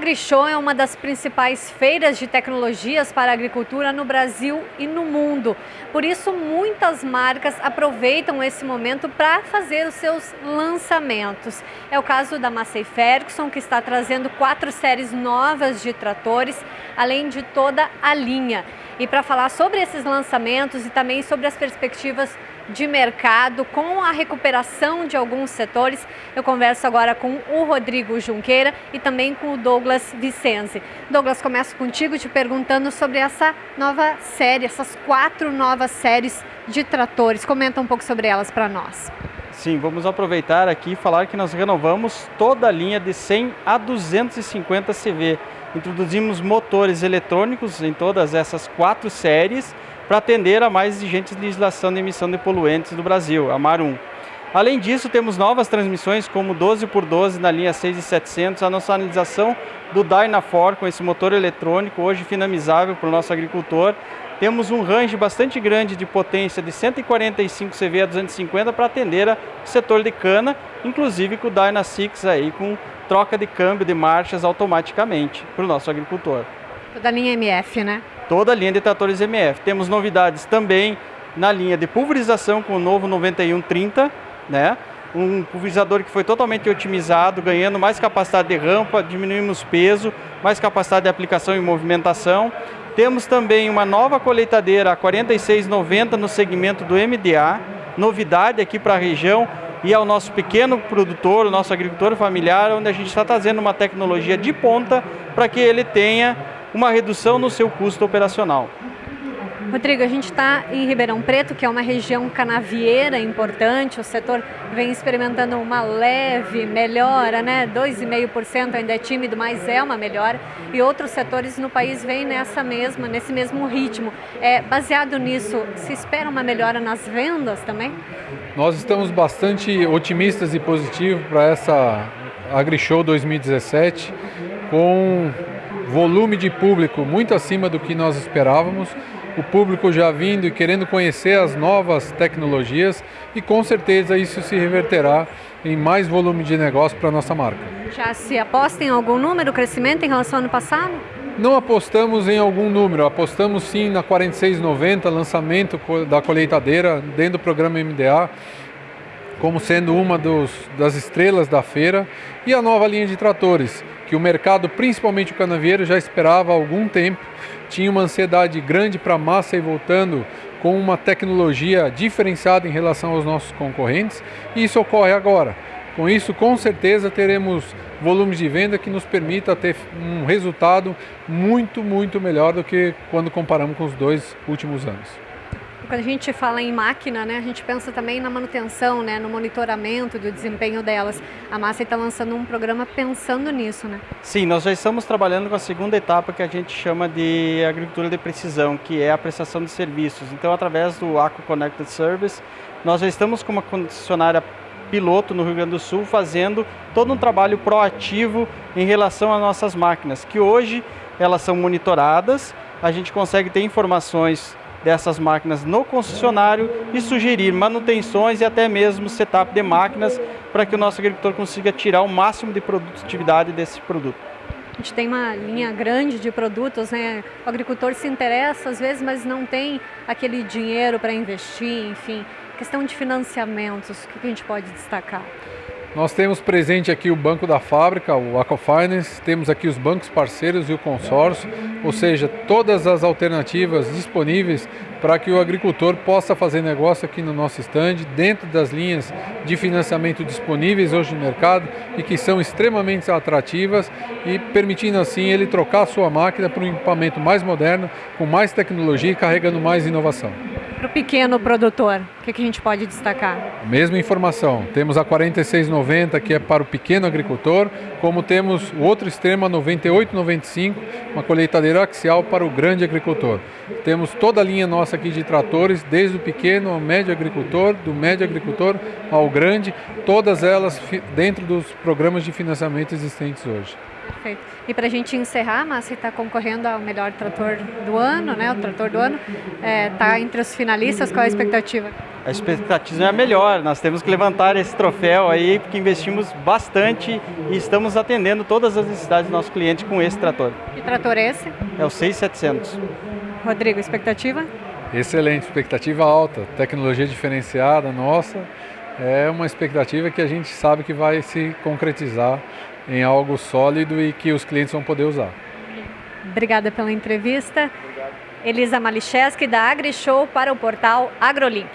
AgriShow é uma das principais feiras de tecnologias para a agricultura no Brasil e no mundo. Por isso, muitas marcas aproveitam esse momento para fazer os seus lançamentos. É o caso da Massey Ferguson, que está trazendo quatro séries novas de tratores, além de toda a linha. E para falar sobre esses lançamentos e também sobre as perspectivas de mercado, com a recuperação de alguns setores. Eu converso agora com o Rodrigo Junqueira e também com o Douglas Vicenzi. Douglas, começo contigo te perguntando sobre essa nova série, essas quatro novas séries de tratores. Comenta um pouco sobre elas para nós. Sim, vamos aproveitar aqui e falar que nós renovamos toda a linha de 100 a 250 CV. Introduzimos motores eletrônicos em todas essas quatro séries para atender a mais exigente legislação de emissão de poluentes do Brasil, a MAR 1. Além disso, temos novas transmissões como 12x12 na linha 6700, a nossa analisação do Dynafor com esse motor eletrônico, hoje finamizável para o nosso agricultor. Temos um range bastante grande de potência de 145 CV a 250 para atender o setor de cana, inclusive com o Dyna 6 aí, com troca de câmbio de marchas automaticamente para o nosso agricultor. Toda a linha MF, né? toda a linha de tratores MF. Temos novidades também na linha de pulverização com o novo 9130, né? um pulverizador que foi totalmente otimizado, ganhando mais capacidade de rampa, diminuímos peso, mais capacidade de aplicação e movimentação. Temos também uma nova colheitadeira, a 4690 no segmento do MDA, novidade aqui para a região e ao nosso pequeno produtor, o nosso agricultor familiar, onde a gente está trazendo uma tecnologia de ponta para que ele tenha uma redução no seu custo operacional. Rodrigo, a gente está em Ribeirão Preto, que é uma região canavieira importante, o setor vem experimentando uma leve melhora, né? 2,5% ainda é tímido, mas é uma melhora. E outros setores no país vêm nessa mesma, nesse mesmo ritmo. É, baseado nisso, se espera uma melhora nas vendas também? Nós estamos bastante otimistas e positivos para essa AgriShow 2017, com volume de público muito acima do que nós esperávamos, o público já vindo e querendo conhecer as novas tecnologias e com certeza isso se reverterá em mais volume de negócio para a nossa marca. Já se aposta em algum número, crescimento em relação ao ano passado? Não apostamos em algum número, apostamos sim na 4690, lançamento da colheitadeira dentro do programa MDA, como sendo uma dos, das estrelas da feira, e a nova linha de tratores, que o mercado, principalmente o canavieiro, já esperava há algum tempo, tinha uma ansiedade grande para a massa e voltando com uma tecnologia diferenciada em relação aos nossos concorrentes, e isso ocorre agora. Com isso, com certeza, teremos volumes de venda que nos permita ter um resultado muito, muito melhor do que quando comparamos com os dois últimos anos. Quando a gente fala em máquina, né, a gente pensa também na manutenção, né, no monitoramento do desempenho delas. A Massa está lançando um programa pensando nisso, né? Sim, nós já estamos trabalhando com a segunda etapa que a gente chama de agricultura de precisão, que é a prestação de serviços. Então, através do Aqua Connected Service, nós já estamos com uma concessionária piloto no Rio Grande do Sul fazendo todo um trabalho proativo em relação às nossas máquinas, que hoje elas são monitoradas, a gente consegue ter informações dessas máquinas no concessionário e sugerir manutenções e até mesmo setup de máquinas para que o nosso agricultor consiga tirar o máximo de produtividade desse produto. A gente tem uma linha grande de produtos, né? O agricultor se interessa às vezes, mas não tem aquele dinheiro para investir, enfim. Questão de financiamentos, o que a gente pode destacar? Nós temos presente aqui o Banco da Fábrica, o Aquafinance, temos aqui os bancos parceiros e o consórcio, ou seja, todas as alternativas disponíveis para que o agricultor possa fazer negócio aqui no nosso estande, dentro das linhas de financiamento disponíveis hoje no mercado e que são extremamente atrativas e permitindo assim ele trocar a sua máquina para um equipamento mais moderno, com mais tecnologia e carregando mais inovação para o pequeno produtor? O que, que, a gente pode destacar? Mesma informação. Temos a 4690, que é para o pequeno agricultor, como temos o outro extremo, a 9895, uma colheitadeira axial para o grande agricultor. Temos toda a linha nossa aqui de tratores, desde o pequeno ao médio agricultor, do médio agricultor ao grande, todas elas dentro dos programas de financiamento existentes hoje. Perfeito. E para a gente encerrar, Márcia está concorrendo ao melhor trator do ano, né? O trator do ano. Está é, tá entre os finalistas, qual é a expectativa? A expectativa é a melhor, nós temos que levantar esse troféu aí, porque investimos bastante e estamos atendendo todas as necessidades do nosso cliente com esse trator. Que trator é esse? É o 6700. Rodrigo, expectativa? Excelente, expectativa alta, tecnologia diferenciada nossa, é uma expectativa que a gente sabe que vai se concretizar em algo sólido e que os clientes vão poder usar. Obrigada pela entrevista. Elisa Malicheski, da AgriShow, para o portal AgroLink.